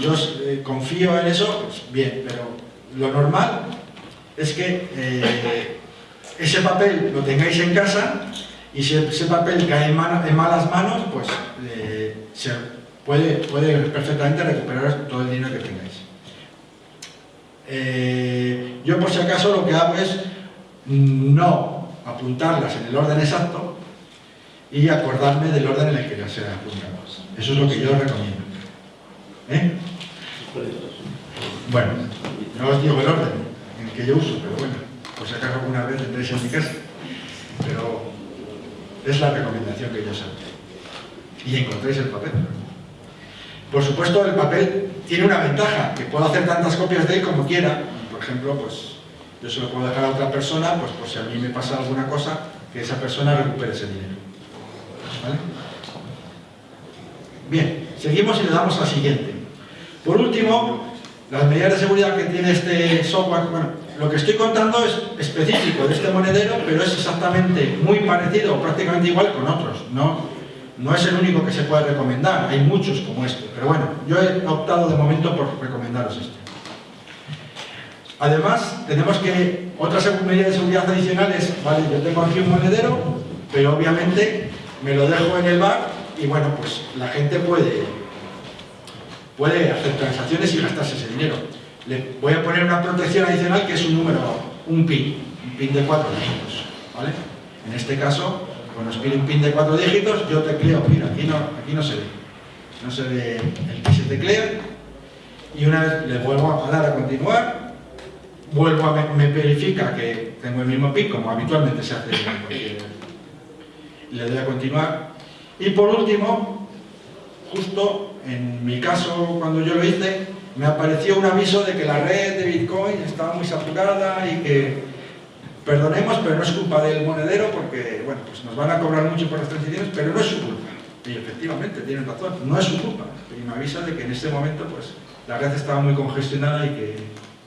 yo eh, confío en eso, bien, pero lo normal es que eh, ese papel lo tengáis en casa y si ese papel cae en, malas manos, pues eh, se puede perfectamente recuperar todo el dinero que tengáis. Yo por si acaso lo que hago es no apuntarlas en el orden exacto y acordarme del orden en el que las he apuntado. Eso es lo que yo recomiendo. ¿Eh? Bueno, no os digo el orden en el que yo uso, pero bueno, por si acaso alguna vez entréis en mi casa. Pero es la recomendación que yo os hago. Y encontréis el papel. Por supuesto, el papel tiene una ventaja, que puedo hacer tantas copias de él como quiera. Por ejemplo, pues yo se lo puedo dejar a otra persona, pues por si a mí me pasa alguna cosa, que esa persona recupere ese dinero. Bien, seguimos y le damos al siguiente. Por último, las medidas de seguridad que tiene este software, bueno, lo que estoy contando es específico de este monedero, pero es exactamente muy parecido o prácticamente igual con otros. No, no es el único que se puede recomendar, hay muchos como este. Pero bueno, yo he optado de momento por recomendaros este. Además, tenemos que, otras medidas de seguridad adicionales, vale, yo tengo aquí un monedero, pero obviamente me lo dejo en el bar y bueno, pues la gente puede puede hacer transacciones y gastarse ese dinero. Le voy a poner una protección adicional que es un número, un PIN, un PIN de cuatro dígitos. ¿vale? En este caso, cuando pide un PIN de cuatro dígitos, yo tecleo, mira, aquí no, aquí no se ve. No se ve el que se teclea. Y una vez le vuelvo a dar a continuar, vuelvo a me, verifica que tengo el mismo PIN, como habitualmente se hace en cualquier... Le doy a continuar. Y por último, justo en mi caso, cuando yo lo hice, me apareció un aviso de que la red de Bitcoin estaba muy saturada y que perdonemos, pero no es culpa del monedero porque, bueno, pues nos van a cobrar mucho por las transiciones, pero no es su culpa. Y efectivamente, tienen razón, no es su culpa. Y me avisa de que en ese momento, pues, la red estaba muy congestionada y que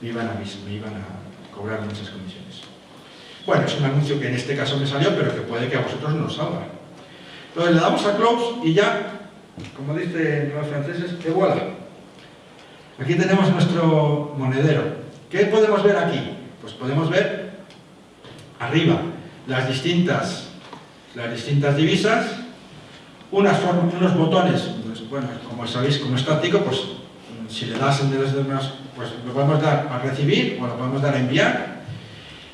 me iban a, me iban a cobrar muchas comisiones. Bueno, es un anuncio que en este caso me salió, pero que puede que a vosotros no os salga. Entonces le damos a close y ya como dicen los franceses, que voilà. Aquí tenemos nuestro monedero. ¿Qué podemos ver aquí? Pues podemos ver arriba las distintas, las distintas divisas, unas unos botones, pues, bueno, como sabéis, como estático, pues si le das desde unas, pues lo podemos dar a recibir o lo podemos dar a enviar.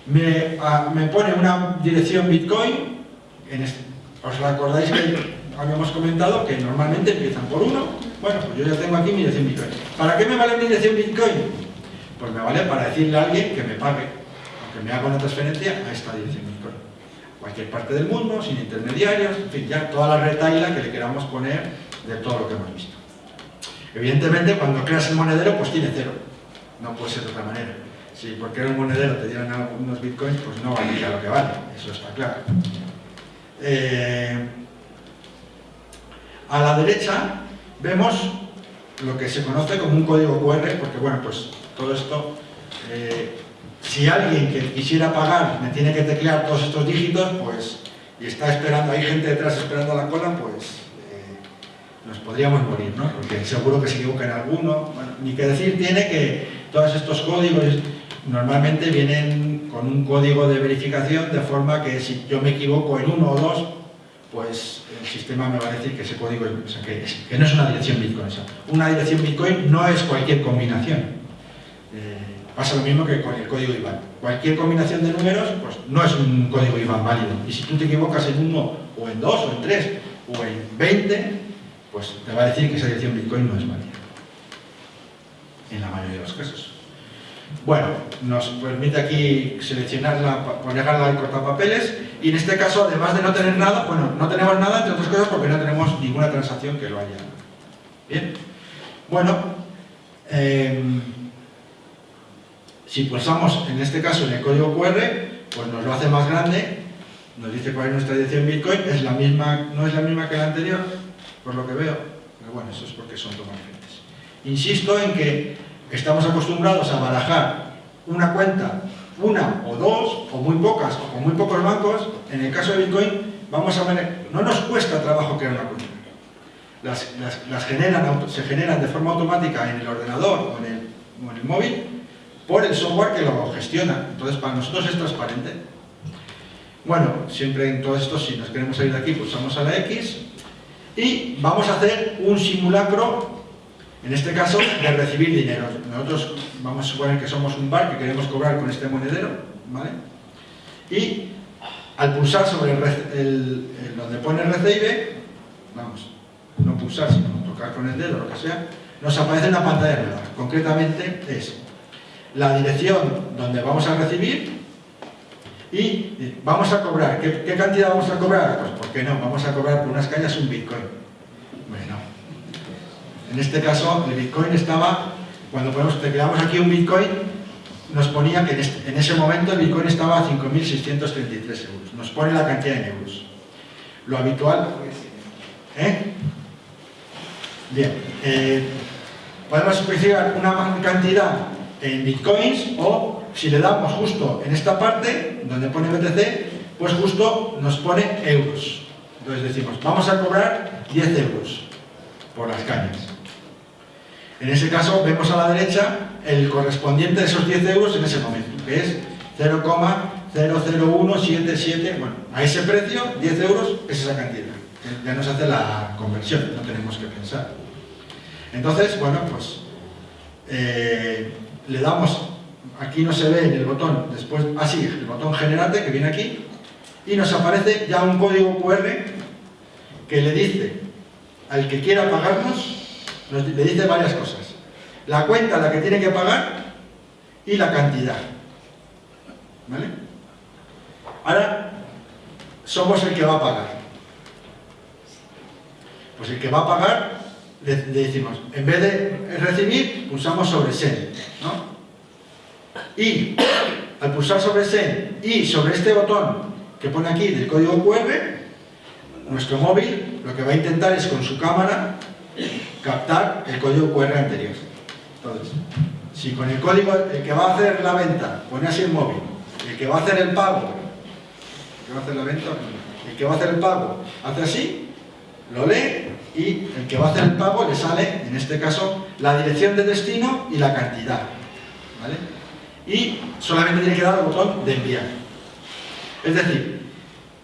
Me, me pone una dirección Bitcoin, en este, os recordáis que habíamos comentado que normalmente empiezan por uno. Bueno, pues yo ya tengo aquí mi dirección Bitcoin. ¿Para qué me vale mi dirección Bitcoin? Pues me vale para decirle a alguien que me pague, que me haga una transferencia a esta dirección Bitcoin. Cualquier parte del mundo, sin intermediarios, en fin, ya toda la retaila que le queramos poner de todo lo que hemos visto. Evidentemente, cuando creas el monedero, pues tiene cero. No puede ser de otra manera. Si porque era un monedero te dieran algunos bitcoins, pues no valdría lo que vale. Eso está claro. Eh, a la derecha vemos lo que se conoce como un código QR, porque bueno, pues todo esto, eh, si alguien que quisiera pagar me tiene que teclear todos estos dígitos, pues, y está esperando, hay gente detrás esperando la cola, pues eh, nos podríamos morir, ¿no? Porque seguro que se equivoca en alguno, ni que decir tiene que todos estos códigos normalmente vienen con un código de verificación, de forma que si yo me equivoco en uno o dos, pues el sistema me va a decir que ese código es, que, no es una dirección Bitcoin. Una dirección Bitcoin no es cualquier combinación. Eh, pasa lo mismo que con el código IBAN. Cualquier combinación de números pues, no es un código IBAN válido. Y si tú te equivocas en uno, o en dos, o en tres, o en veinte, pues te va a decir que esa dirección Bitcoin no es válida. En la mayoría de los casos. Bueno, nos permite aquí seleccionarla, ponerla en cortapapeles y en este caso, además de no tener nada, bueno, no tenemos nada, entre otras cosas, porque no tenemos ninguna transacción que lo haya. Bien. Bueno, em, si pulsamos, en este caso, en el código QR, pues nos lo hace más grande, nos dice cuál es nuestra dirección Bitcoin, es la misma, no es la misma que la anterior, por lo que veo, pero bueno, eso es porque son tomas diferentes. Insisto en que estamos acostumbrados a barajar una cuenta, una o dos, o muy pocas, o con muy pocos bancos, en el caso de Bitcoin, vamos a ver, no nos cuesta trabajo crear una cuenta. Las, generan, se generan de forma automática en el ordenador o el, o en el móvil por el software que lo gestiona. Entonces, para nosotros es transparente. Bueno, siempre en todo esto, si nos queremos salir de aquí, pulsamos a la X y vamos a hacer un simulacro, en este caso, de recibir dinero. Nosotros vamos a suponer que somos un bar que queremos cobrar con este monedero, ¿vale? Y al pulsar sobre el, donde pone recibe, vamos, no pulsar, sino tocar con el dedo, lo que sea, nos aparece una pantalla nueva. Concretamente es la dirección donde vamos a recibir y vamos a cobrar. ¿Qué, cantidad vamos a cobrar? Pues, ¿por qué no? Vamos a cobrar por unas cañas un Bitcoin. Bueno, en este caso el Bitcoin estaba, cuando ponemos, te creamos aquí un Bitcoin, nos ponía que en, ese momento el Bitcoin estaba a 5.633 euros. Nos pone la cantidad en euros. Lo habitual... ¿Eh? Bien. Eh, podemos especificar una cantidad en Bitcoins o si le damos justo en esta parte, donde pone BTC, pues justo nos pone euros. Entonces decimos, vamos a cobrar 10 euros por las cañas. En ese caso vemos a la derecha el correspondiente de esos 10 euros en ese momento, que es 0,00177, bueno, a ese precio, 10 euros, es esa cantidad. Ya nos hace la conversión, no tenemos que pensar. Entonces, bueno, pues eh, le damos, aquí no se ve en el botón, después, así, ah, el botón generate que viene aquí, y nos aparece ya un código QR que le dice al que quiera pagarnos le dice varias cosas. La cuenta a la que tiene que pagar y la cantidad. ¿Vale? Ahora, somos el que va a pagar. Pues el que va a pagar, le, decimos, en vez de recibir, pulsamos sobre Send. Y al pulsar sobre Send y sobre este botón que pone aquí del código QR, nuestro móvil lo que va a intentar es con su cámara captar el código QR anterior. Entonces, si con el código, el que va a hacer la venta pone así el móvil, el que va a hacer el pago, el que va a hacer la venta, el que va a hacer el pago hace así, lo lee y el que va a hacer el pago le sale, en este caso, la dirección de destino y la cantidad. ¿vale? Y solamente tiene que dar al botón de enviar. Es decir,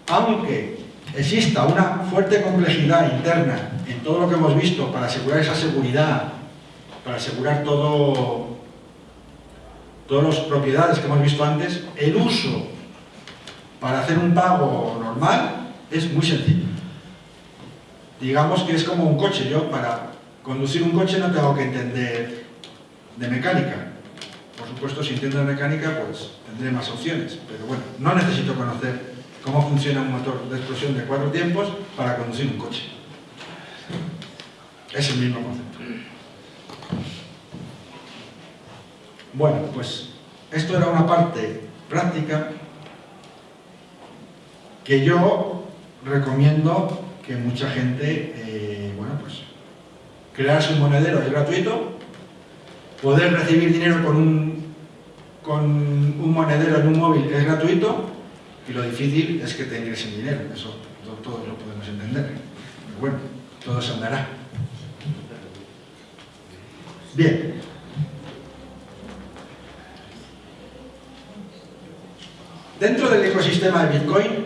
aunque exista una fuerte complejidad interna en todo lo que hemos visto para asegurar esa seguridad, para asegurar todo, todas las propiedades que hemos visto antes, el uso para hacer un pago normal es muy sencillo. Digamos que es como un coche. Yo para conducir un coche no tengo que entender de mecánica. Por supuesto, si entiendo de mecánica, pues tendré más opciones. Pero bueno, no necesito conocer cómo funciona un motor de explosión de cuatro tiempos para conducir un coche. Es el mismo concepto. Bueno, pues esto era una parte práctica que yo recomiendo que mucha gente, eh, bueno, pues crearse un monedero es gratuito, poder recibir dinero con un, con un monedero en un móvil es gratuito y lo difícil es que te ingresen dinero, eso todos lo podemos entender. Pero bueno, todo se andará. Bien. Dentro del ecosistema de Bitcoin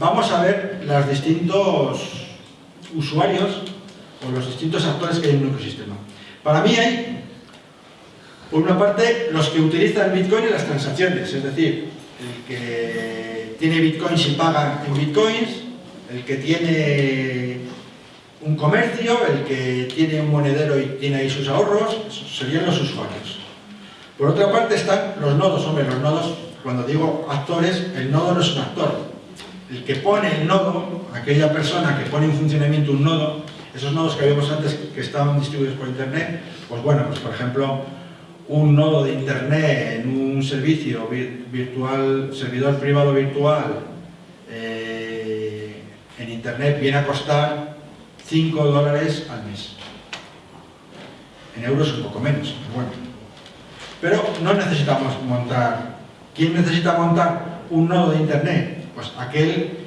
vamos a ver los distintos usuarios o los distintos actores que hay en un ecosistema. Para mí hay, por una parte, los que utilizan Bitcoin en las transacciones, es decir, el que tiene bitcoins y paga en bitcoins, el que tiene un comercio, el que tiene un monedero y tiene ahí sus ahorros, serían los usuarios. Por otra parte están los nodos, hombre, los nodos, cuando digo actores, el nodo no es un actor. El que pone el nodo, aquella persona que pone en funcionamiento un nodo, esos nodos que habíamos antes que estaban distribuidos por internet, pues bueno, pues por ejemplo, un nodo de internet en un servicio virtual, servidor privado virtual eh, en internet viene a costar 5 dólares al mes. en euros un poco menos, pero bueno. Pero no necesitamos montar... ¿Quién necesita montar un nodo de internet? Pues aquel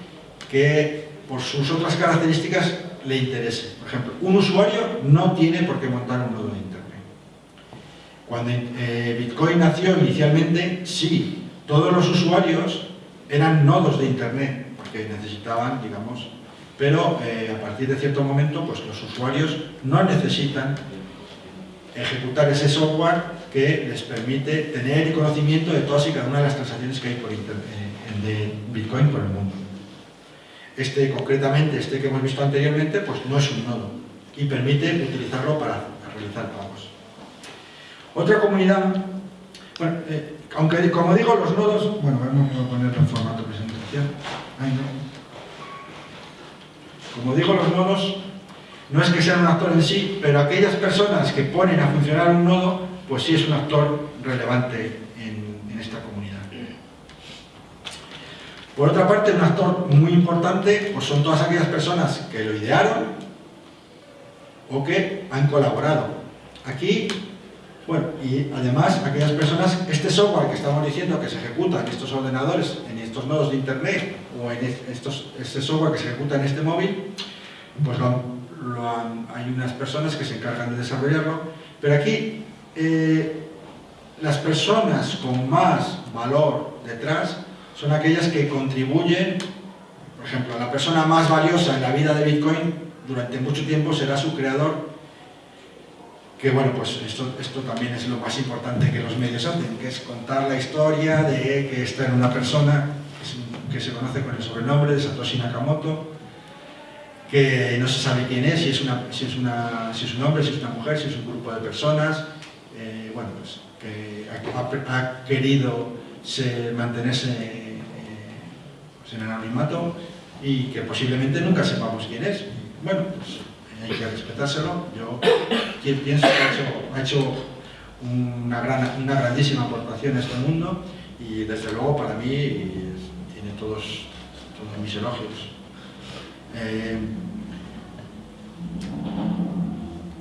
que por sus otras características le interese. Por ejemplo, un usuario no tiene por qué montar un nodo de internet. Cuando eh, Bitcoin nació inicialmente, sí, todos los usuarios eran nodos de internet, porque necesitaban, digamos, pero eh, a partir de cierto momento, pues los usuarios no necesitan ejecutar ese software que les permite tener conocimiento de todas y cada una de las transacciones que hay por internet, eh, de Bitcoin por el mundo. Este, concretamente, este que hemos visto anteriormente, pues no es un nodo y permite utilizarlo para realizar pagos. Otra comunidad, bueno, eh, aunque como digo, los nodos, bueno, vamos a ponerlo en formato presentación. Como digo, los nodos no es que sean un actor en sí, pero aquellas personas que ponen a funcionar un nodo, pues sí es un actor relevante en, en esta comunidad. Por otra parte, un actor muy importante pues son todas aquellas personas que lo idearon o que han colaborado. Aquí bueno, y además aquellas personas, este software que estamos diciendo que se ejecuta en estos ordenadores, en estos nodos de internet o en estos, este software que se ejecuta en este móvil, pues hay unas personas que se encargan de desarrollarlo, pero aquí eh, las personas con más valor detrás son aquellas que contribuyen, por ejemplo, la persona más valiosa en la vida de Bitcoin durante mucho tiempo será su creador que bueno, pues esto, esto también es lo más importante que los medios hacen, que es contar la historia de que está en una persona que se conoce con el sobrenombre de Satoshi Nakamoto, que no se sabe quién es, si es, una, si es, una, si es un hombre, si es una mujer, si es un grupo de personas, eh, bueno, pues que ha, querido mantenerse pues, en anonimato y que posiblemente nunca sepamos quién es. Bueno, pues hay que respetárselo. Yo pienso que ha hecho, una, una grandísima aportación a este mundo y desde luego para mí tiene todos, todos mis elogios. Eh,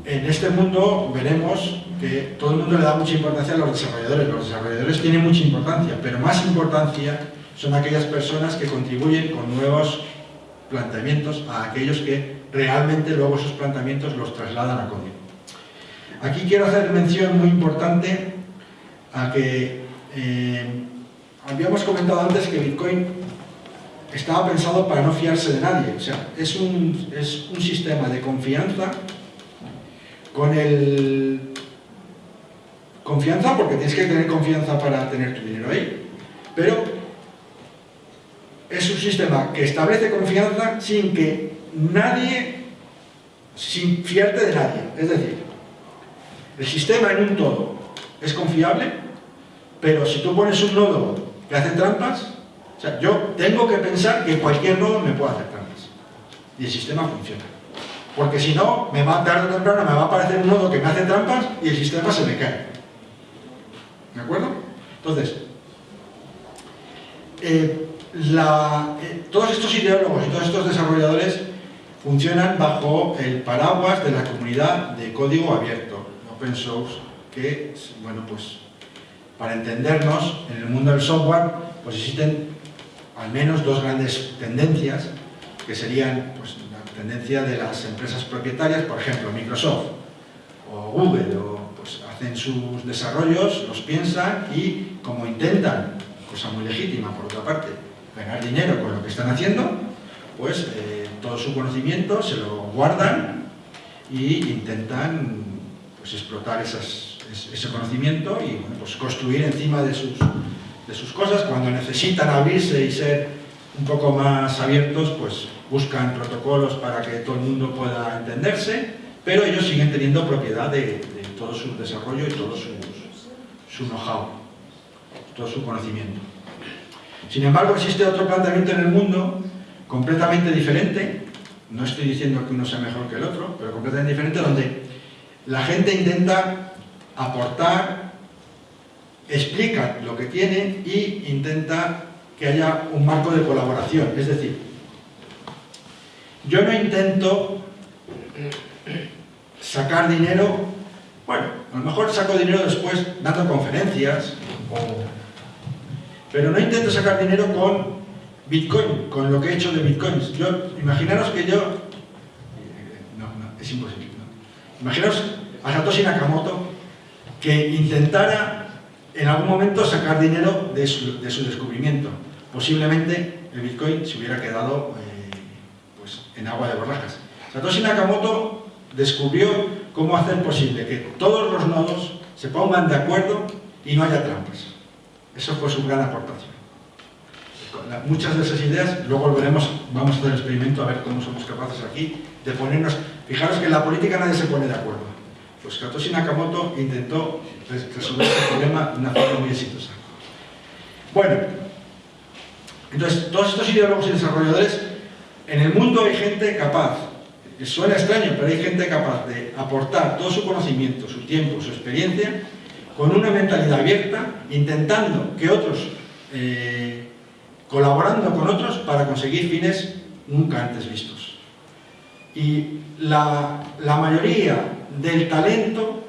en este mundo veremos que todo el mundo le da mucha importancia a los desarrolladores. Los desarrolladores tienen mucha importancia, pero más importancia son aquellas personas que contribuyen con nuevos planteamientos a aquellos que realmente luego esos planteamientos los trasladan a código. Aquí quiero hacer mención muy importante a que eh, habíamos comentado antes que Bitcoin estaba pensado para no fiarse de nadie, o sea, es un, es un sistema de confianza con el... Confianza porque tienes que tener confianza para tener tu dinero ahí, pero es un sistema que establece confianza sin que nadie, sin fiarte de nadie. Es decir, el sistema en un todo es confiable, pero si tú pones un nodo que hace trampas, o sea, yo tengo que pensar que cualquier nodo me puede hacer trampas. Y el sistema funciona. Porque si no, me va, tarde o temprano me va a aparecer un nodo que me hace trampas y el sistema se me cae. ¿De acuerdo? Entonces, eh, eh, todos estos ideólogos y todos estos desarrolladores funcionan bajo el paraguas de la comunidad de código abierto, open source, que, bueno, pues para entendernos, en el mundo del software, pues existen al menos dos grandes tendencias, que serían pues, la tendencia de las empresas propietarias, por ejemplo, Microsoft o Google, o, pues hacen sus desarrollos, los piensan y como intentan, cosa muy legítima por otra parte, ganar dinero con lo que están haciendo, pues eh, todo su conocimiento se lo guardan y intentan pues, explotar ese conocimiento y pues, construir encima de sus, de sus cosas. Cuando necesitan abrirse y ser un poco más abiertos, pues buscan protocolos para que todo el mundo pueda entenderse, pero ellos siguen teniendo propiedad de, todo su desarrollo y todo su, su know-how, todo su conocimiento. Sin embargo, existe otro planteamiento en el mundo completamente diferente, no estoy diciendo que uno sea mejor que el otro, pero completamente diferente, donde la gente intenta aportar, explica lo que tiene y intenta que haya un marco de colaboración. Es decir, yo no intento sacar dinero Bueno, a lo mejor saco dinero después dando conferencias, pero no intento sacar dinero con Bitcoin, con lo que he hecho de Bitcoins. Yo, imaginaros que yo... No, no, es imposible. Imaginaros a Satoshi Nakamoto que intentara en algún momento sacar dinero de su, descubrimiento. Posiblemente el Bitcoin se hubiera quedado eh, pues, en agua de borrajas. Satoshi Nakamoto descubrió cómo hacer posible que todos los nodos se pongan de acuerdo y no haya trampas. Eso fue su gran aportación. Muchas de esas ideas, luego volveremos, vamos a hacer el experimento a ver cómo somos capaces aquí de ponernos... Fijaros que en la política nadie se pone de acuerdo. Pues Satoshi Nakamoto intentó resolver este problema de una forma muy exitosa. Bueno, entonces, todos estos ideólogos y desarrolladores, en el mundo hay gente capaz, suena extraño, pero hay gente capaz de aportar todo su conocimiento, su tiempo, su experiencia, con una mentalidad abierta, intentando que otros, eh, colaborando con otros para conseguir fines nunca antes vistos. Y la, mayoría del talento,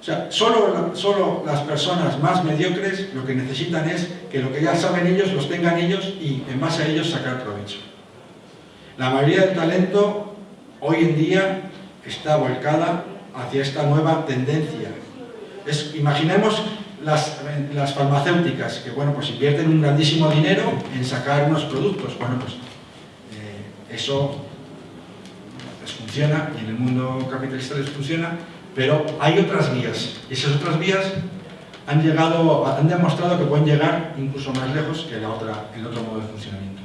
o sea, solo, solo las personas más mediocres lo que necesitan es que lo que ya saben ellos los tengan ellos y en base a ellos sacar provecho. La mayoría del talento hoy en día está volcada hacia esta nueva tendencia. Imaginemos las, las, farmacéuticas, que bueno, pues invierten un grandísimo dinero en sacar unos productos. Bueno, pues eh, eso funciona y en el mundo capitalista les funciona, pero hay otras vías. Y esas otras vías han, llegado, han demostrado que pueden llegar incluso más lejos que la otra, el otro modo de funcionamiento.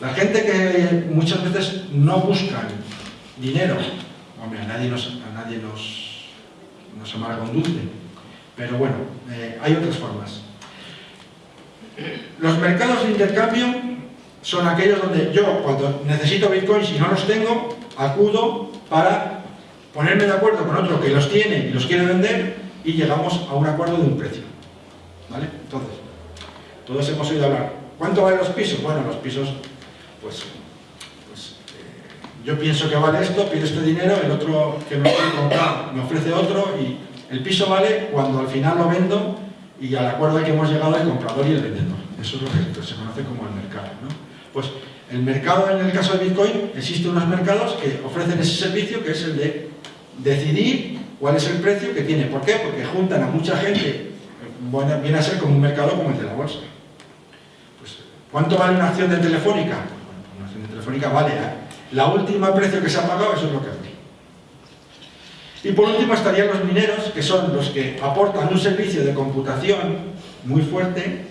La gente que muchas veces no buscan dinero, hombre, a nadie nos, a nadie nos, nos amarga un dulce, pero bueno, eh, hay otras formas. Los mercados de intercambio son aquellos donde yo, cuando necesito bitcoins y no los tengo, acudo para ponerme de acuerdo con otro que los tiene y los quiere vender y llegamos a un acuerdo de un precio. ¿Vale? Entonces, todos hemos oído hablar. ¿Cuánto valen los pisos? Bueno, los pisos, pues, yo pienso que vale esto, pido este dinero, el otro que me quiere comprar me ofrece otro y el piso vale cuando al final lo vendo y al acuerdo que hemos llegado el comprador y el vendedor. Eso es lo que se conoce como el mercado. ¿no? Pues el mercado, en el caso de Bitcoin, existen unos mercados que ofrecen ese servicio que es el de decidir cuál es el precio que tiene. ¿Por qué? Porque juntan a mucha gente, viene a ser como un mercado como el de la bolsa. Pues, ¿Cuánto vale una acción de Telefónica? Bueno, una acción de Telefónica vale ¿eh? La última precio que se ha pagado, eso es lo que hace. Y por último estarían los mineros, que son los que aportan un servicio de computación muy fuerte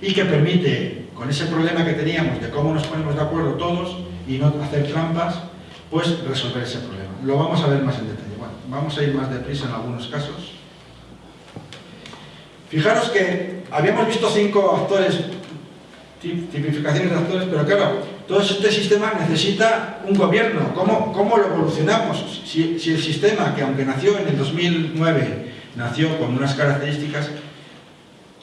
y que permite con ese problema que teníamos de cómo nos ponemos de acuerdo todos y no hacer trampas, pues resolver ese problema. Lo vamos a ver más en detalle. Bueno, vamos a ir más deprisa en algunos casos. Fijaros que habíamos visto cinco actores, tipificaciones de actores, pero claro, todo este sistema necesita un gobierno. ¿Cómo, cómo lo evolucionamos? Si, el sistema, que aunque nació en el 2009, nació con unas características,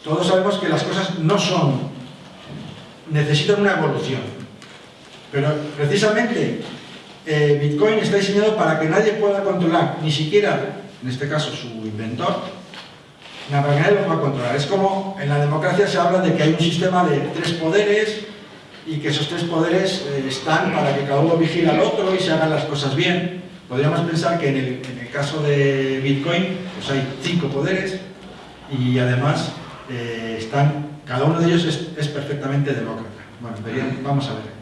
todos sabemos que las cosas no son necesitan una evolución. Pero precisamente eh, Bitcoin está diseñado para que nadie pueda controlar, ni siquiera, en este caso, su inventor, para que nadie lo pueda controlar. Es como en la democracia se habla de que hay un sistema de tres poderes y que esos tres poderes eh, están para que cada uno vigile al otro y se hagan las cosas bien. Podríamos pensar que en el, caso de Bitcoin pues hay cinco poderes y además eh, están cada uno de ellos es, perfectamente demócrata. Bueno, vamos a ver.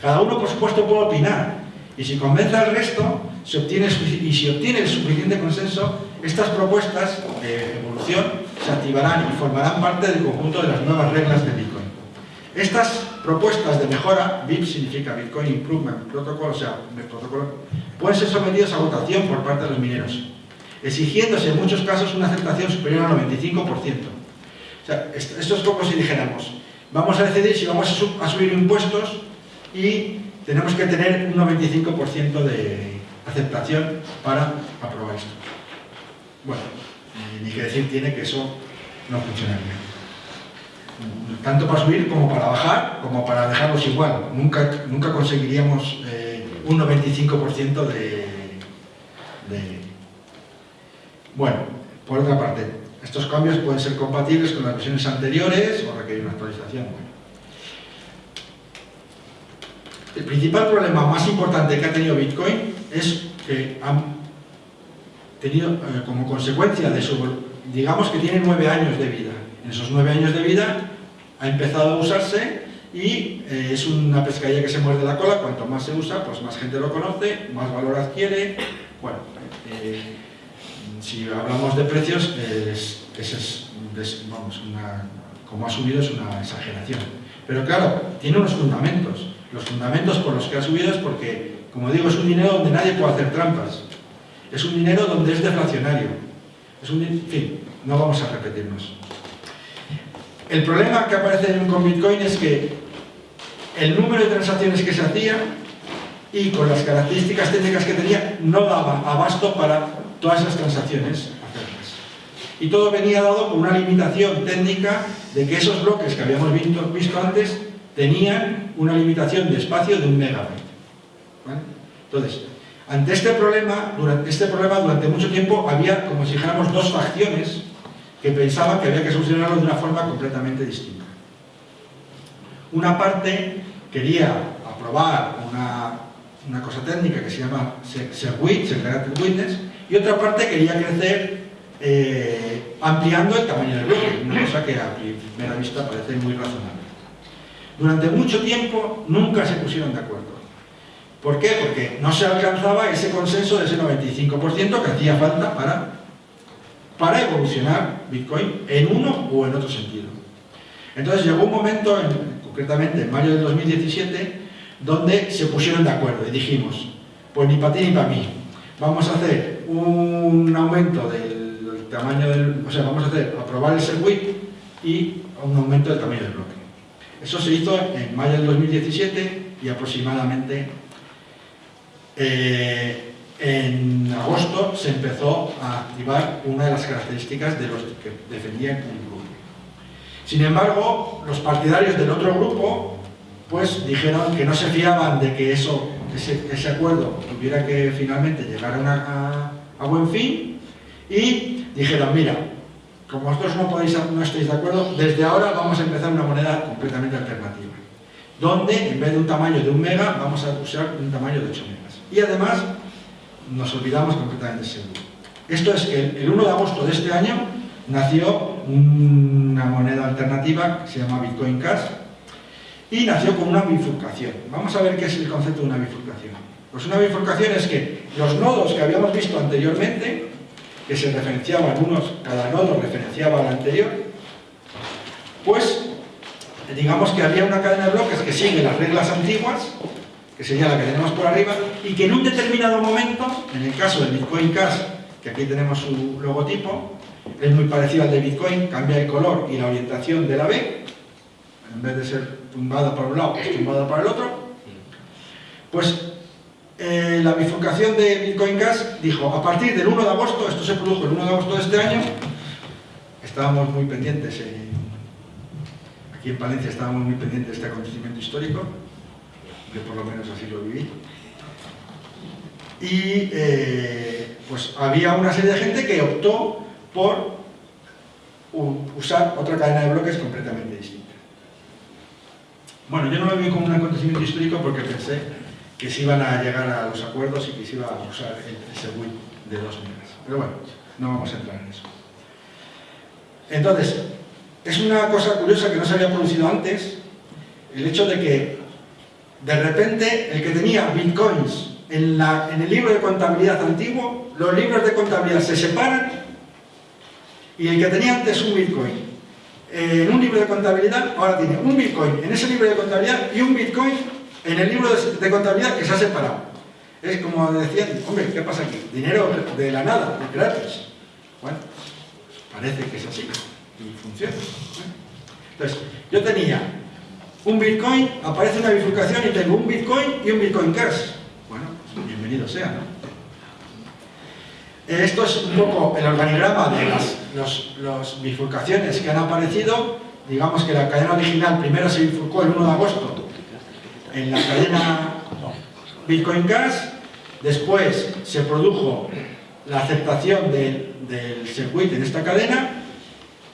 Cada uno, por supuesto, puede opinar. Y si convence al resto, se obtiene, y si obtiene el suficiente consenso, estas propuestas de evolución se activarán y formarán parte del conjunto de las nuevas reglas de Bitcoin. Estas propuestas de mejora, BIP significa Bitcoin Improvement Protocol, o sea, el protocolo, pueden ser sometidas a votación por parte de los mineros, exigiéndose en muchos casos una aceptación superior al 95% esto es como si dijéramos, vamos a decidir si vamos a, subir impuestos y tenemos que tener un 95% de aceptación para aprobar esto. Bueno, ni que decir tiene que eso no funcionaría. Tanto para subir como para bajar, como para dejarlos igual. Nunca, nunca conseguiríamos eh, un 95% de, Bueno, por otra parte, estos cambios pueden ser compatibles con las versiones anteriores o requerir una actualización. El principal problema más importante que ha tenido Bitcoin es que han tenido eh, como consecuencia de su... digamos que tiene nueve años de vida. En esos nueve años de vida ha empezado a usarse y eh, es una pescadilla que se muerde la cola, cuanto más se usa, pues más gente lo conoce, más valor adquiere. Bueno, eh, si hablamos de precios, es, vamos, como ha subido es una exageración. Pero claro, tiene unos fundamentos. Los fundamentos por los que ha subido es porque, como digo, es un dinero donde nadie puede hacer trampas. Es un dinero donde es deflacionario. Es un, en fin, no vamos a repetirnos. El problema que aparece con Bitcoin es que el número de transacciones que se hacía y con las características técnicas que tenía no daba abasto para todas esas transacciones hacerlas. Y todo venía dado por una limitación técnica de que esos bloques que habíamos visto, visto antes tenían una limitación de espacio de un megabyte. Entonces, ante este problema, durante este problema, durante mucho tiempo había, como si dijéramos, dos facciones que pensaban que había que solucionarlo de una forma completamente distinta. Una parte quería aprobar una, cosa técnica que se llama SegWit, Segregated Witness, y otra parte quería crecer eh, ampliando el tamaño del bloque, una cosa que a primera vista parece muy razonable. Durante mucho tiempo nunca se pusieron de acuerdo. ¿Por qué? Porque no se alcanzaba ese consenso de ese 95% que hacía falta para, para evolucionar Bitcoin en uno o en otro sentido. Entonces llegó un momento, concretamente en mayo del 2017, donde se pusieron de acuerdo y dijimos, pues ni para ti ni para mí, vamos a hacer un aumento del, tamaño del... o sea, vamos a hacer, aprobar el circuit y un aumento del tamaño del bloque. Eso se hizo en mayo del 2017 y aproximadamente eh, en agosto se empezó a activar una de las características de los que defendían el grupo. Sin embargo, los partidarios del otro grupo pues dijeron que no se fiaban de que eso, ese, acuerdo tuviera que finalmente llegar a, a buen fin y dijeron, mira, como vosotros no, podéis, no estáis de acuerdo, desde ahora vamos a empezar una moneda completamente alternativa, donde en vez de un tamaño de un mega, vamos a usar un tamaño de 8 megas. Y además, nos olvidamos completamente seguro. Esto es que el 1 de agosto de este año nació una moneda alternativa que se llama Bitcoin Cash y nació con una bifurcación. Vamos a ver qué es el concepto de una bifurcación. Pues una bifurcación es que los nodos que habíamos visto anteriormente que se referenciaban unos, cada nodo referenciaba al anterior, pues digamos que había una cadena de bloques que sigue las reglas antiguas, que sería la que tenemos por arriba, y que en un determinado momento, en el caso del Bitcoin Cash, que aquí tenemos su logotipo, es muy parecido al de Bitcoin, cambia el color y la orientación de la B, en vez de ser tumbada para un lado, es tumbada para el otro, pues eh, la bifurcación de Bitcoin Gas dijo, a partir del 1 de agosto, esto se produjo el 1 de agosto de este año, estábamos muy pendientes, aquí en Palencia estábamos muy pendientes de este acontecimiento histórico, que por lo menos así lo viví, y eh, pues había una serie de gente que optó por usar otra cadena de bloques completamente distinta. Bueno, yo no lo vi como un acontecimiento histórico porque pensé que se iban a llegar a los acuerdos y que se iba a usar ese WIP de dos megas. Pero bueno, no vamos a entrar en eso. Entonces, es una cosa curiosa que no se había producido antes, el hecho de que de repente el que tenía bitcoins en, la, en el libro de contabilidad antiguo, los libros de contabilidad se separan y el que tenía antes un bitcoin en un libro de contabilidad, ahora tiene un bitcoin en ese libro de contabilidad y un bitcoin en el libro de, contabilidad que se ha separado. Es como decían, hombre, ¿qué pasa aquí? Dinero de la nada, gratis. Bueno, parece que es así y funciona. Entonces, yo tenía un Bitcoin, aparece una bifurcación y tengo un Bitcoin y un Bitcoin Cash. Bueno, pues bienvenido sea, ¿no? Esto es un poco el organigrama de las bifurcaciones que han aparecido. Digamos que la cadena original primero se bifurcó el 1 de agosto en la cadena Bitcoin Cash, después se produjo la aceptación del circuito en esta cadena.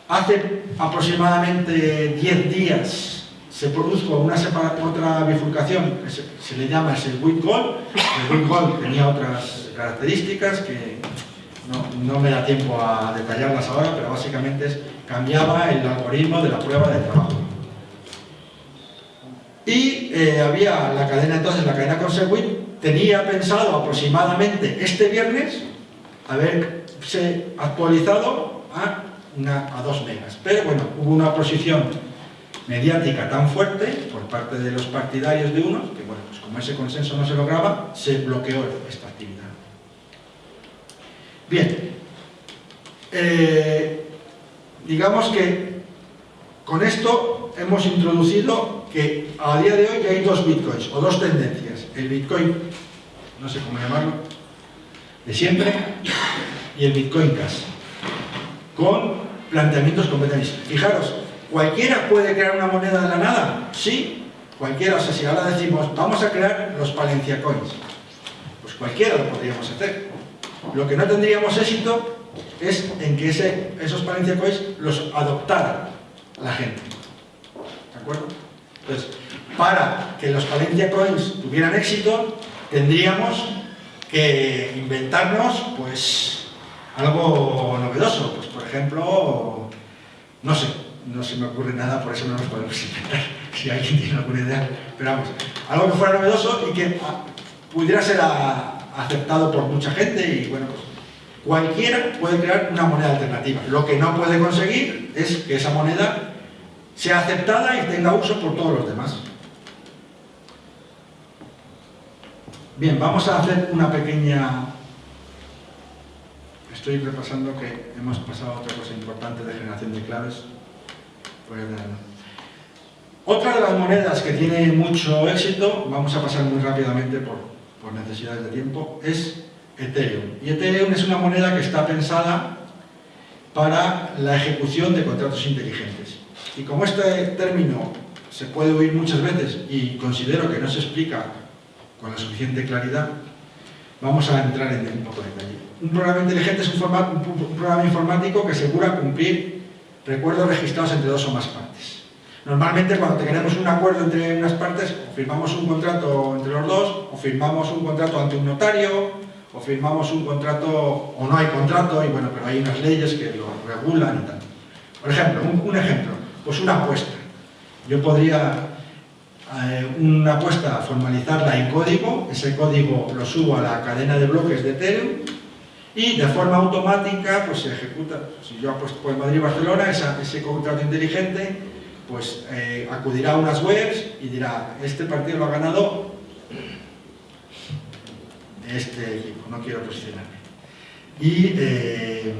Hace aproximadamente 10 días se produjo una otra bifurcación que se, le llama el circuit gold. El circuit gold tenía otras características que no, no, me da tiempo a detallarlas ahora, pero básicamente es, cambiaba el algoritmo de la prueba de trabajo. Y eh, había la cadena entonces, la cadena Consequit, tenía pensado aproximadamente este viernes haberse actualizado a, a dos megas. Pero bueno, hubo una oposición mediática tan fuerte por parte de los partidarios de unos, que bueno, pues como ese consenso no se lograba, se bloqueó esta actividad. Bien, eh, digamos que con esto hemos introducido que a día de hoy hay dos bitcoins, o dos tendencias. El bitcoin, no sé cómo llamarlo, de siempre, y el bitcoin cash, con planteamientos completamente Fijaros, ¿cualquiera puede crear una moneda de la nada? Sí, cualquiera. O sea, si ahora decimos, vamos a crear los Palencia Coins, pues cualquiera lo podríamos hacer. Lo que no tendríamos éxito es en que esos Palencia Coins los adoptara la gente. ¿De acuerdo? Entonces, para que los Palencia Coins tuvieran éxito, tendríamos que inventarnos, pues, algo novedoso. Pues, por ejemplo, no sé, no se me ocurre nada, por eso no nos podemos inventar, si alguien tiene alguna idea. Pero vamos, algo que fuera novedoso y que ah, pudiera ser aceptado por mucha gente y, bueno, pues, cualquiera puede crear una moneda alternativa. Lo que no puede conseguir es que esa moneda sea aceptada y tenga uso por todos los demás. Bien, vamos a hacer una pequeña... Estoy repasando que hemos pasado a otra cosa importante de generación de claves. Otra de las monedas que tiene mucho éxito, vamos a pasar muy rápidamente por, por necesidades de tiempo, es Ethereum. Y Ethereum es una moneda que está pensada para la ejecución de contratos inteligentes. Y como este término se puede oír muchas veces y considero que no se explica con la suficiente claridad, vamos a entrar en un poco de detalle. Un programa inteligente es un, programa informático que asegura cumplir recuerdos registrados entre dos o más partes. Normalmente cuando tenemos un acuerdo entre unas partes, firmamos un contrato entre los dos, o firmamos un contrato ante un notario, o firmamos un contrato, o no hay contrato, y bueno, pero hay unas leyes que lo regulan y tal. Por ejemplo, un ejemplo, pues una apuesta. Yo podría eh, una apuesta formalizarla en código, ese código lo subo a la cadena de bloques de Ethereum y de forma automática pues se ejecuta, si yo apuesto por Madrid-Barcelona, ese contrato inteligente pues eh, acudirá a unas webs y dirá, este partido lo ha ganado este equipo, no quiero posicionarme. Y eh,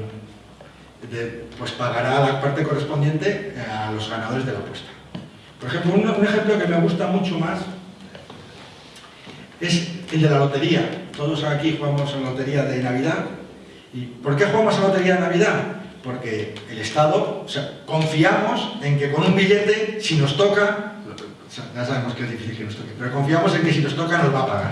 pues pagará la parte correspondiente a los ganadores de la apuesta. Por ejemplo, un, ejemplo que me gusta mucho más es el de la lotería. Todos aquí jugamos la lotería de Navidad. ¿Y por qué jugamos a lotería de Navidad? Porque el Estado, o sea, confiamos en que con un billete, si nos toca, ya sabemos que es difícil que nos toque, pero confiamos en que si nos toca nos va a pagar.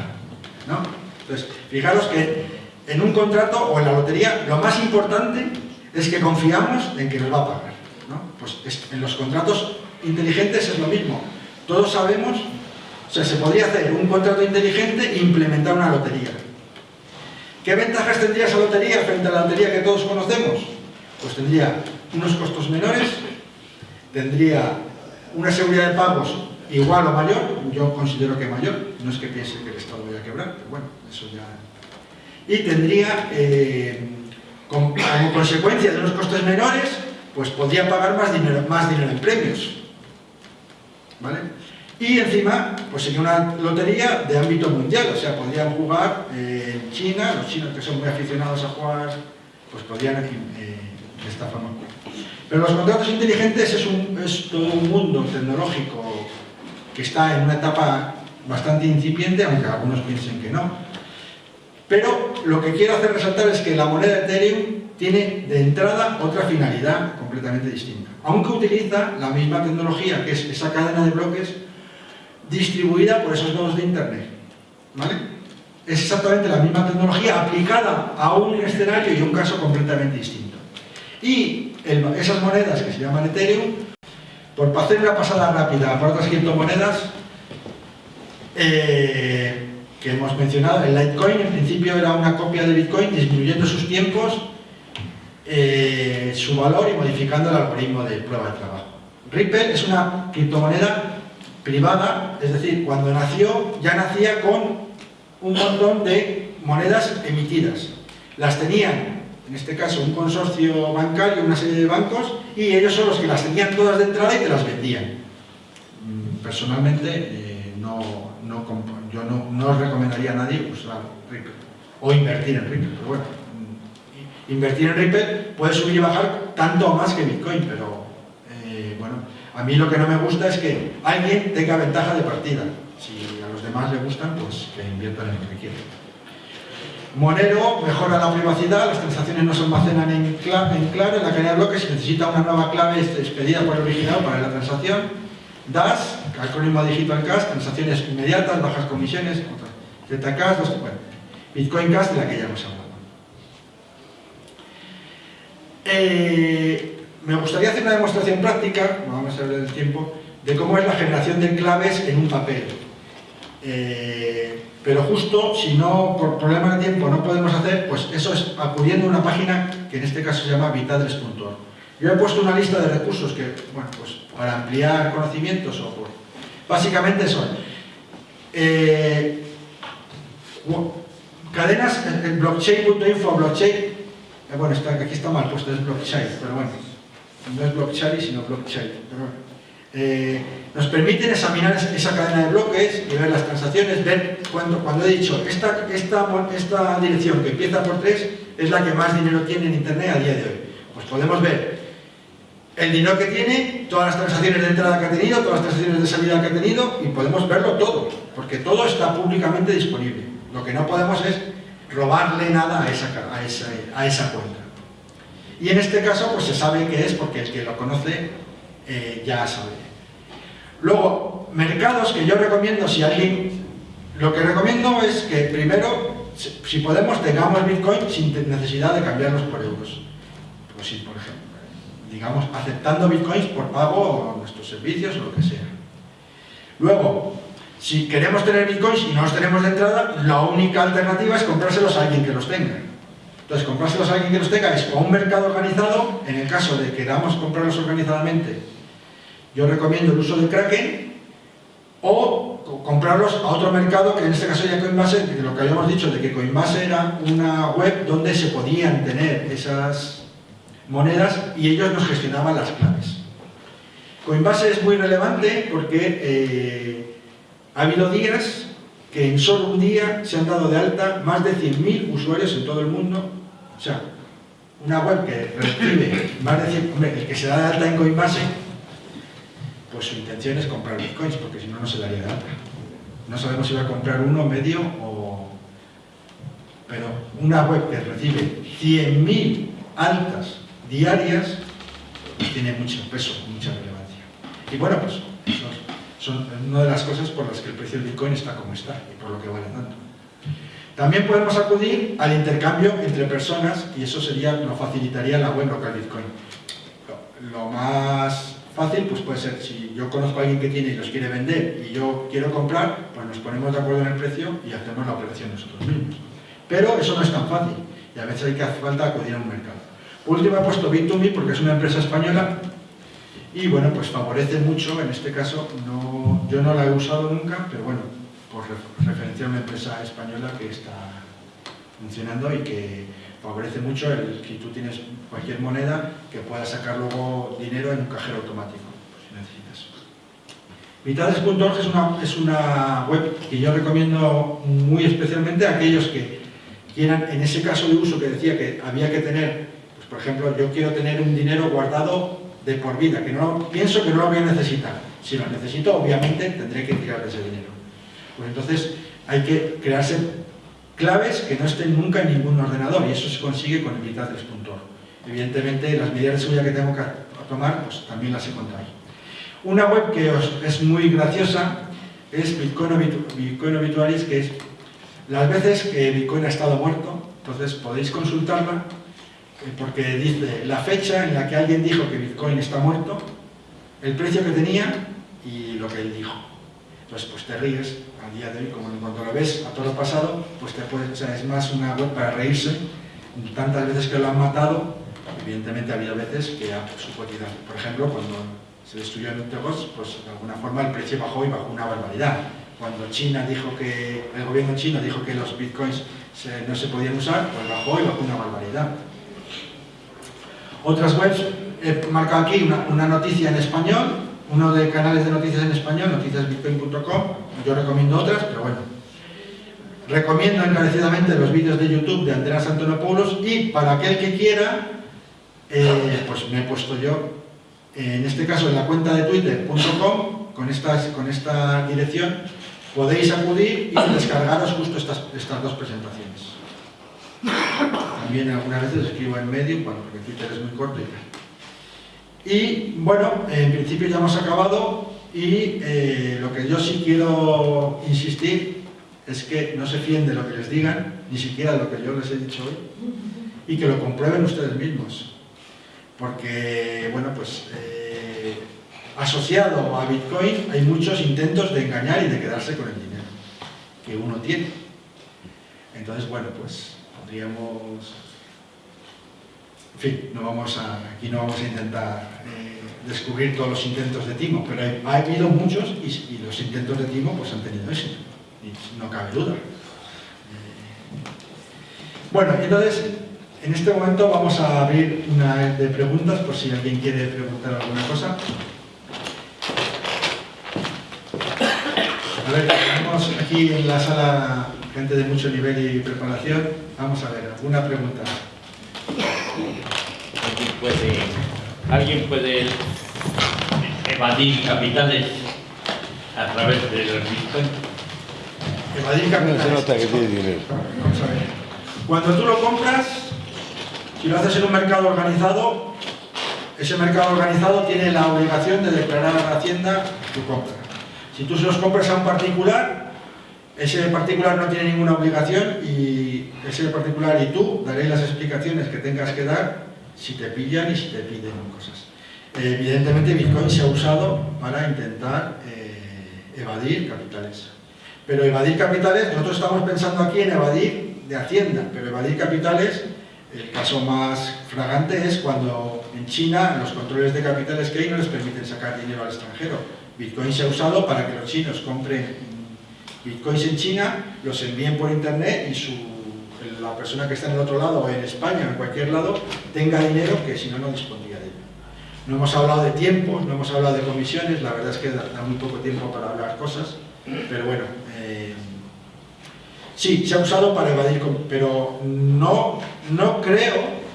¿no? Entonces, fijaros que en un contrato o en la lotería, lo más importante es que confiamos en que nos va a pagar. ¿no? Pues en los contratos inteligentes es lo mismo. Todos sabemos, o sea, se podría hacer un contrato inteligente e implementar una lotería. ¿Qué ventajas tendría esa lotería frente a la lotería que todos conocemos? Pues tendría unos costos menores, tendría una seguridad de pagos igual o mayor, yo considero que mayor, no es que piense que el Estado vaya a quebrar, pero bueno, eso ya... Y tendría eh, como consecuencia de unos costes menores, pues podría pagar más dinero, más dinero en premios. ¿Vale? Y encima, pues sería una lotería de ámbito mundial, o sea, podrían jugar eh, en China, los chinos que son muy aficionados a jugar, pues podrían eh, de esta forma. Pero los contratos inteligentes es, es todo un mundo tecnológico que está en una etapa bastante incipiente, aunque algunos piensen que no. Pero lo que quiero hacer resaltar es que la moneda Ethereum tiene de entrada otra finalidad completamente distinta. Aunque utiliza la misma tecnología, que es esa cadena de bloques distribuida por esos nodos de Internet. ¿Vale? es exactamente la misma tecnología aplicada a un escenario y un caso completamente distinto. Y esas monedas que se llaman Ethereum, por hacer una pasada rápida por otras criptomonedas eh, que hemos mencionado, el Litecoin en principio era una copia de Bitcoin disminuyendo sus tiempos, eh, su valor y modificando el algoritmo de prueba de trabajo. Ripple es una criptomoneda privada, es decir, cuando nació ya nacía con un montón de monedas emitidas. Las tenían, en este caso, un consorcio bancario, una serie de bancos, y ellos son los que las tenían todas de entrada y te las vendían. Mm, personalmente, eh, no, yo no, no, os recomendaría a nadie usar Ripple, o invertir en Ripple, pero bueno, mm, invertir en Ripple puede subir y bajar tanto más que Bitcoin, pero eh, bueno, a mí lo que no me gusta es que alguien tenga ventaja de partida. Si a los demás le gustan, pues que inviertan en lo que quieran. Monero mejora la privacidad, las transacciones no se almacenan en, clave, en en la cadena de bloques, si necesita una nueva clave expedida por el original para la transacción. DAS, acrónimo Digital Cash, transacciones inmediatas, bajas comisiones, Zcash, bueno, Bitcoin Cash de la que ya hemos hablado. Eh, me gustaría hacer una demostración práctica, no vamos a hablar del tiempo, de cómo es la generación de claves en un papel. Eh, pero justo, si no, por problema de tiempo no podemos hacer, pues eso es acudiendo a una página que en este caso se llama vitadres.org. Yo he puesto una lista de recursos que, bueno, pues para ampliar conocimientos o. Básicamente son eh, cadenas en blockchain.info blockchain, eh, bueno, aquí está mal puesto, es blockchain, pero bueno, no es blockchain sino blockchain. Eh, nos permiten examinar esa cadena de bloques y ver las transacciones, ver cuando, cuando he dicho esta, esta, esta dirección que empieza por 3 es la que más dinero tiene en internet a día de hoy. Pues podemos ver el dinero que tiene, todas las transacciones de entrada que ha tenido, todas las transacciones de salida que ha tenido y podemos verlo todo, porque todo está públicamente disponible. Lo que no podemos es robarle nada a esa, a esa, a esa cuenta. Y en este caso pues se sabe que es porque el que lo conoce eh, ya sabe. Luego, mercados que yo recomiendo si alguien... Lo que recomiendo es que primero, si podemos, tengamos Bitcoin sin necesidad de cambiarlos por euros. Pues sí, por ejemplo. Digamos, aceptando Bitcoins por pago a nuestros servicios o lo que sea. Luego, si queremos tener Bitcoins y no los tenemos de entrada, la única alternativa es comprárselos a alguien que los tenga. Entonces, comprárselos a alguien que los tenga es o un mercado organizado, en el caso de que queramos comprarlos organizadamente, yo recomiendo el uso de Kraken, o comprarlos a otro mercado, que en este caso sería Coinbase, de lo que habíamos dicho, de que Coinbase era una web donde se podían tener esas monedas y ellos nos gestionaban las claves. Coinbase es muy relevante porque eh, ha habido días que en solo un día se han dado de alta más de 100.000 usuarios en todo el mundo. O sea, una web que recibe más de 100... Hombre, el que se da de alta en Coinbase, pues su intención es comprar bitcoins, porque si no, no se daría de alta. No sabemos si va a comprar uno, medio o... Pero una web que recibe 100.000 altas diarias, pues tiene mucho peso, mucha relevancia. Y bueno, pues son una de las cosas por las que el precio del Bitcoin está como está y por lo que vale tanto. También podemos acudir al intercambio entre personas y eso sería, lo facilitaría la web local Bitcoin. Lo, más fácil pues puede ser, si yo conozco a alguien que tiene y los quiere vender y yo quiero comprar, pues nos ponemos de acuerdo en el precio y hacemos la operación nosotros mismos. Pero eso no es tan fácil y a veces hay que hacer falta acudir a un mercado. Último he puesto Bit2Me porque es una empresa española y bueno, pues favorece mucho, en este caso, no, yo no la he usado nunca, pero bueno, por referencia a una empresa española que está funcionando y que favorece mucho el que tú tienes cualquier moneda que puedas sacar luego dinero en un cajero automático, si necesitas. Vitades.org es una, es una web que yo recomiendo muy especialmente a aquellos que quieran, en ese caso de uso que decía que había que tener, pues por ejemplo, yo quiero tener un dinero guardado de por vida, que no pienso que no lo voy a necesitar. Si lo necesito, obviamente tendré que tirar ese dinero. Pues entonces hay que crearse claves que no estén nunca en ningún ordenador y eso se consigue con el 3.org. Evidentemente las medidas de seguridad que tengo que tomar, pues también las he. Una web que es muy graciosa es Bitcoin, Bitcoin Obituaries, que es las veces que Bitcoin ha estado muerto, entonces podéis consultarla porque dice la fecha en la que alguien dijo que Bitcoin está muerto, el precio que tenía y lo que él dijo. Entonces, pues te ríes al día de hoy, como cuando lo ves a todo lo pasado, pues te puedes, o es más una web para reírse. Tantas veces que lo han matado, evidentemente ha habido veces que ha subcotizado. Por ejemplo, cuando se destruyó el Tegos, pues de alguna forma el precio bajó y bajó una barbaridad. Cuando China dijo que, el gobierno chino dijo que los bitcoins no se podían usar, pues bajó y bajó una barbaridad. Otras webs, he marcado aquí una, noticia en español, uno de canales de noticias en español, noticiasbitcoin.com, yo recomiendo otras, pero bueno. Recomiendo encarecidamente los vídeos de YouTube de Andreas Antonopoulos y para aquel que quiera, eh, pues me he puesto yo, en este caso en la cuenta de twitter.com, con, esta dirección, podéis acudir y descargaros justo estas dos presentaciones. También algunas veces escribo en medio, bueno, porque Twitter es muy corto y. Y bueno, en principio ya hemos acabado y eh, lo que yo sí quiero insistir es que no se fíen de lo que les digan, ni siquiera lo que yo les he dicho hoy, y que lo comprueben ustedes mismos. Porque, bueno, pues eh, asociado a Bitcoin hay muchos intentos de engañar y de quedarse con el dinero que uno tiene. Entonces, bueno, pues podríamos en fin, aquí no vamos a intentar eh, descubrir todos los intentos de Timo, pero ha habido muchos y, los intentos de Timo pues, han tenido éxito, no cabe duda. Eh, bueno, entonces, en este momento vamos a abrir una de preguntas por si alguien quiere preguntar alguna cosa. A ver, tenemos aquí en la sala gente de mucho nivel y preparación. Vamos a ver, ¿alguna pregunta? puede, alguien puede evadir capitales a través de los bitcoin. Evadir capitales. se nota que tiene dinero. Vamos a ver. Cuando tú lo compras, si lo haces en un mercado organizado, ese mercado organizado tiene la obligación de declarar a la Hacienda tu compra. Si tú se los compras a un particular, ese particular no tiene ninguna obligación y ese particular y tú daréis las explicaciones que tengas que dar si te pillan y si te piden cosas. Evidentemente Bitcoin se ha usado para intentar eh, evadir capitales. Pero evadir capitales, nosotros estamos pensando aquí en evadir de Hacienda, pero evadir capitales, el caso más fragante es cuando en China los controles de capitales que hay no les permiten sacar dinero al extranjero. Bitcoin se ha usado para que los chinos compren bitcoins en China, los envíen por internet y su la persona que está en el otro lado, o en España, o en cualquier lado, tenga dinero que si no, no dispondría de ello. No hemos hablado de tiempo, no hemos hablado de comisiones, la verdad es que da, muy poco tiempo para hablar cosas, pero bueno, eh, sí, se ha usado para evadir, pero no, no creo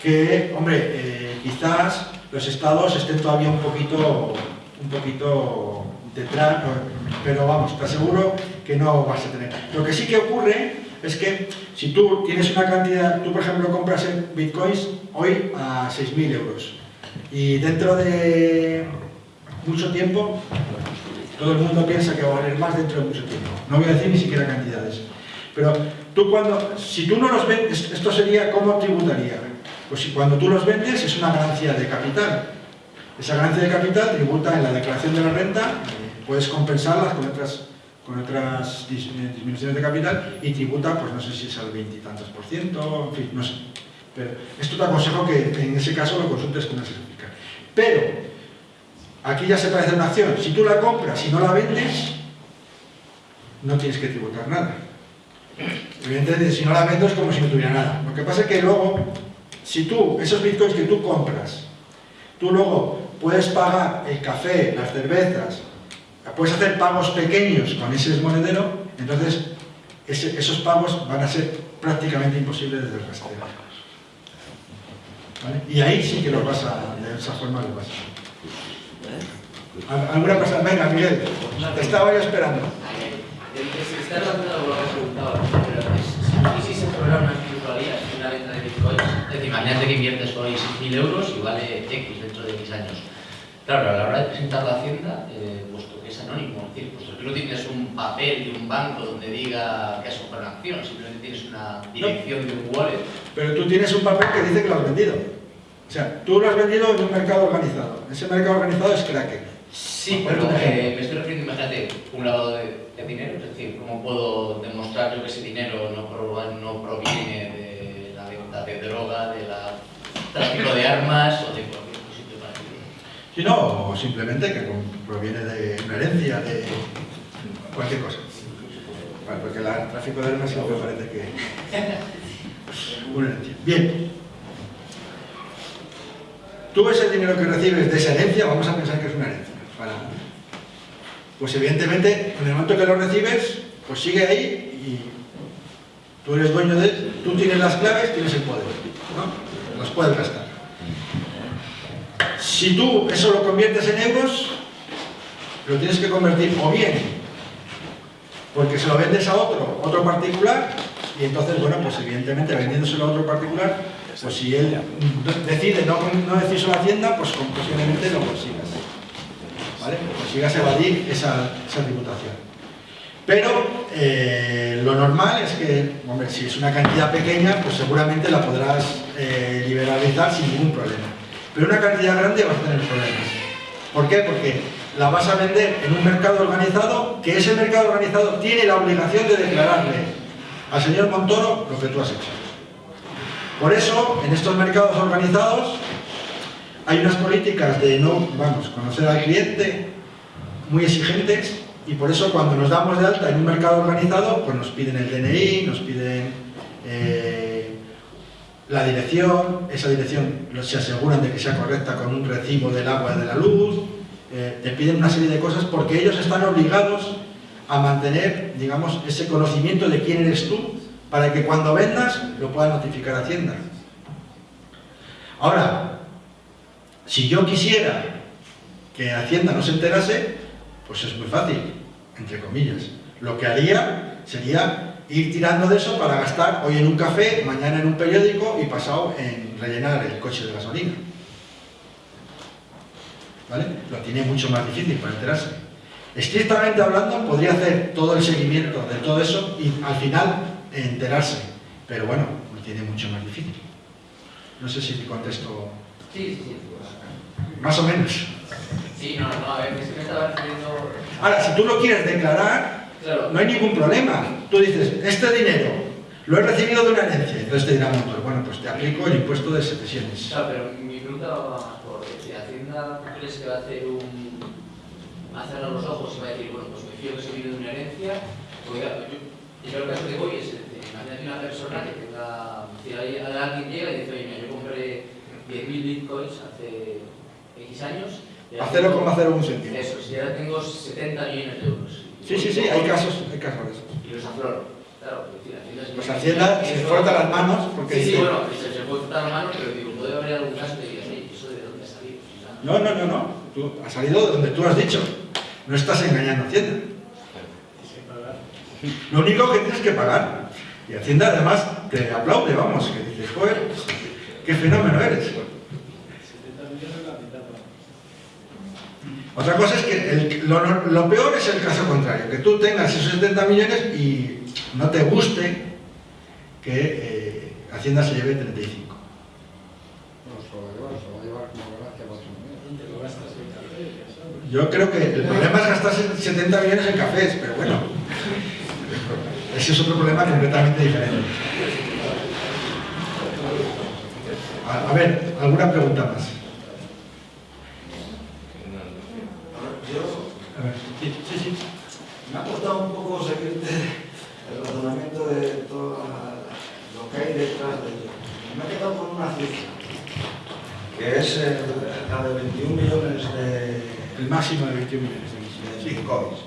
que, hombre, eh, quizás los estados estén todavía un poquito, un poquito detrás, pero vamos, te aseguro que no vas a tener. Lo que sí que ocurre es que si tú tienes una cantidad, tú por ejemplo compras en bitcoins hoy a 6.000 euros y dentro de mucho tiempo todo el mundo piensa que va a valer más dentro de mucho tiempo. No voy a decir ni siquiera cantidades. Pero tú cuando, si tú no los vendes, esto sería cómo tributaría. Pues si cuando tú los vendes es una ganancia de capital. Esa ganancia de capital tributa en la declaración de la renta, puedes compensarlas con otras con otras disminuciones de capital y tributa, pues no sé si es al veintitantos por ciento, en fin, no sé. Pero esto te aconsejo que en ese caso lo consultes con una certifica. Pero, aquí ya se parece una acción. Si tú la compras y no la vendes, no tienes que tributar nada. Evidentemente, si no la vendes es como si no tuviera nada. Lo que pasa es que luego, si tú, esos bitcoins que tú compras, tú luego puedes pagar el café, las cervezas, puedes hacer pagos pequeños con ese monedero, entonces esos pagos van a ser prácticamente imposibles desde el rastreo. ¿Vale? Y ahí sí que lo vas a, de esa forma lo vas a... ¿Alguna persona? Venga, Miguel, te estaba yo esperando. Está relacionado con lo que has preguntado, pero ¿y si se una virtualidad, una venta de Bitcoin? Es decir, imagínate que inviertes hoy 6.000 euros y vale X dentro de X años Claro, a la hora de presentar la hacienda, eh, puesto que es anónimo, es decir, puesto que no tienes un papel de un banco donde diga que has comprado una acción, simplemente tienes una dirección de un wallet. Pero tú tienes un papel que dice que lo has vendido. O sea, tú lo has vendido en un mercado organizado. Ese mercado organizado es Kraken. Sí, pero eh, me estoy refiriendo, imagínate, un lavado de, de dinero, es decir, ¿cómo puedo demostrar yo que ese dinero no, pro- no proviene de la venta de droga, de la tráfico de armas o de cualquier sitio parecido? Si no, o simplemente que proviene de una herencia, de cualquier cosa. Porque el tráfico de armas siempre parece que una herencia. Bien. Tú ves el dinero que recibes de esa herencia, vamos a pensar que es una herencia. Pues evidentemente, en el momento que lo recibes, pues sigue ahí y tú eres dueño de tú tienes las claves, tienes el poder, ¿no? Los puedes gastar. Si tú eso lo conviertes en euros, lo tienes que convertir o bien porque se lo vendes a otro, otro particular, y entonces, bueno, pues evidentemente vendiéndoselo a otro particular, pues si él decide no, no decirse a pues posiblemente lo consigas. ¿Vale? Consigas evadir esa, esa tributación. Pero eh, lo normal es que, hombre, si es una cantidad pequeña, pues seguramente la podrás eh, liberalizar sin ningún problema. Pero una cantidad grande vas a tener problemas. ¿Por qué? Porque la vas a vender en un mercado organizado, que ese mercado organizado tiene la obligación de declararle al señor Montoro lo que tú has hecho. Por eso, en estos mercados organizados, hay unas políticas de no, vamos, conocer al cliente muy exigentes y por eso cuando nos damos de alta en un mercado organizado, pues nos piden el DNI, nos piden eh, la dirección, esa dirección se aseguran de que sea correcta con un recibo del agua y de la luz, eh, te piden una serie de cosas porque ellos están obligados a mantener, digamos, ese conocimiento de quién eres tú para que cuando vendas lo pueda notificar Hacienda. Ahora, si yo quisiera que Hacienda no se enterase, pues es muy fácil, entre comillas. Lo que haría sería ir tirando de eso para gastar hoy en un café, mañana en un periódico y pasado en rellenar el coche de gasolina. ¿Vale? Lo tiene mucho más difícil para enterarse. Estrictamente hablando, podría hacer todo el seguimiento de todo eso y al final enterarse. Pero bueno, lo tiene mucho más difícil. No sé si te contesto Sí, sí, sí. más o menos. Sí, no, no, a ver, me estaba refiriendo... Ahora, si tú lo quieres declarar, Claro, no hay ningún problema. Tú dices, este dinero lo he recibido de una herencia. Entonces te dirá Montoro, bueno, pues te aplico el impuesto de sesiones. Claro, pero mi pregunta va más por si Hacienda ¿tú crees que va a hacer un va a cerrar los ojos y va a decir, bueno, pues me fío que se viene de una herencia, porque claro, yo, yo el caso que voy es, imagínate una persona que tenga, si alguien llega y dice, oye, mira, yo compré 10.000 bitcoins hace X años, A ahora tengo- 0,01 céntimo. Eso, si ahora tengo 70 millones de euros. Sí, sí, sí, hay casos, hay casos de esos. Y los afloro. Claro, Pues Hacienda se frota las manos porque Sí, sí, dice, bueno, se, se puede frotar las manos, pero digo, puede haber algún caso que digas, ¿eso de dónde ha salido? No, no, no, no, tú has salido de donde tú has dicho. No estás engañando a Hacienda. Lo único que tienes que pagar. Y Hacienda además te aplaude, vamos, que dices, joder, qué fenómeno eres. Otra cosa es que el- lo, lo peor es el caso contrario, que tú tengas esos 70 millones y no te guste que eh, Hacienda se lleve 35. No se lo va a llevar, se lo va a llevar como gracia para otro medio. Yo creo que el problema es gastarse 70 millones en cafés, pero bueno, ese es otro problema completamente diferente. A, a ver, ¿alguna pregunta más? Yo A ver, sí, sí, sí. me ha costado un poco seguirte el razonamiento de todo lo que hay detrás de ello. Me he quedado con una cifra, que es eh, la de 21 millones de, El máximo de 21 millones de bitcoins,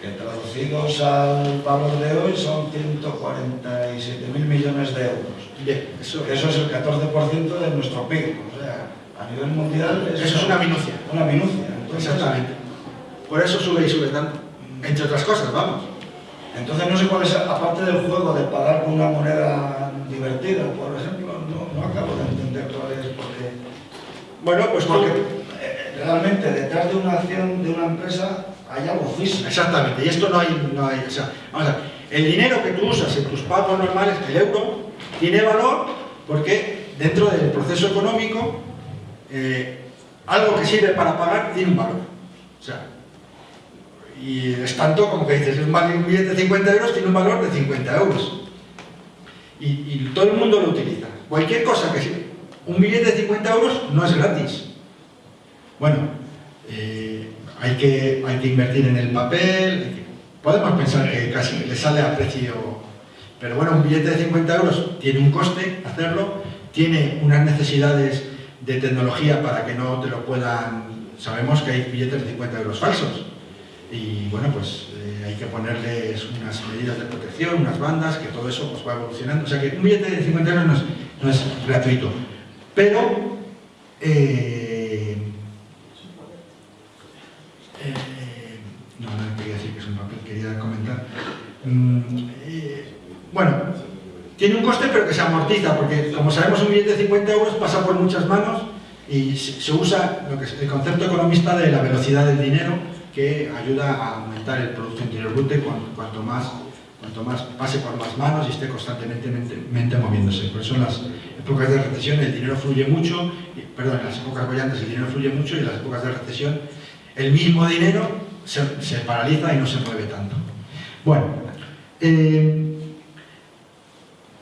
que traducidos al valor de hoy son 147 mil millones de euros. Bien, eso, Eso es el 14% de nuestro PIB, o sea, a nivel mundial eso es una minucia. una minucia. Entonces, Exactamente. Por eso sube y sube tanto. Entre otras cosas, vamos. Entonces no sé cuál es, aparte del juego de pagar con una moneda divertida, por ejemplo, no, no acabo de entender cuál es, porque Bueno, pues Porque eh, realmente detrás de una acción de una empresa hay algo físico. Exactamente, y esto no hay, no hay, o sea, vamos a ver, el dinero que tú usas en tus pagos normales, el euro, tiene valor porque dentro del proceso económico, eh, algo que sirve para pagar tiene un valor. O sea, y es tanto como que dices, un billete de 50 euros tiene un valor de 50 euros. Y, todo el mundo lo utiliza. Cualquier cosa que sirve. Un billete de 50 euros no es gratis. Bueno, eh, hay, que, hay que invertir en el papel, podemos pensar que casi le sale a precio, pero bueno, un billete de 50 euros tiene un coste hacerlo, tiene unas necesidades de tecnología para que no te lo puedan, sabemos que hay billetes de 50 euros falsos, y bueno, pues eh, hay que ponerles unas medidas de protección, unas bandas, que todo eso pues, va evolucionando. O sea que un billete de 50 euros no es, gratuito. Pero eh, eh, no, no quería decir que es un papel, quería comentar. Mm, bueno, tiene un coste pero que se amortiza, porque como sabemos un billete de 50 euros pasa por muchas manos y se usa lo que es el concepto economista de la velocidad del dinero que ayuda a aumentar el Producto Interior Bruto cuanto más, cuanto más pase por más manos y esté constantemente moviéndose. Por eso en las épocas de recesión el dinero fluye mucho, perdón, en las épocas brillantes el dinero fluye mucho y en las épocas de recesión el mismo dinero se, paraliza y no se mueve tanto. Bueno, eh,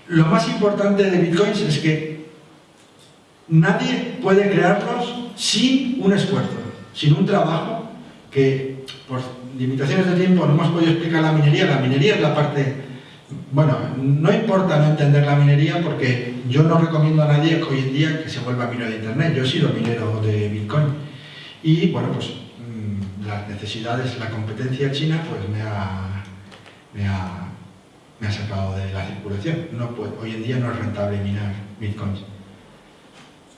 lo más importante de Bitcoins es que nadie puede crearlos sin un esfuerzo, sin un trabajo que por limitaciones de tiempo no hemos podido explicar la minería. La minería es la parte... Bueno, no importa no entender la minería porque yo no recomiendo a nadie que hoy en día que se vuelva minero de Internet. Yo he sido minero de Bitcoin. Y bueno, pues las necesidades, la competencia china, pues me ha, me ha, me ha sacado de la circulación. Hoy en día no es rentable minar bitcoins.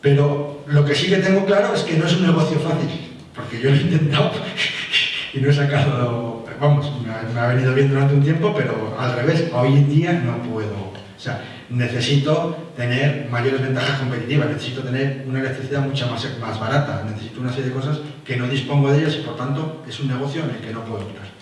Pero lo que sí que tengo claro es que no es un negocio fácil, porque yo lo he intentado y no he sacado, vamos, me ha, venido bien durante un tiempo, pero al revés, hoy en día no puedo. O sea, necesito tener mayores ventajas competitivas, necesito tener una electricidad mucho más, más barata, necesito una serie de cosas que no dispongo de ellas y por tanto es un negocio en el que no puedo entrar.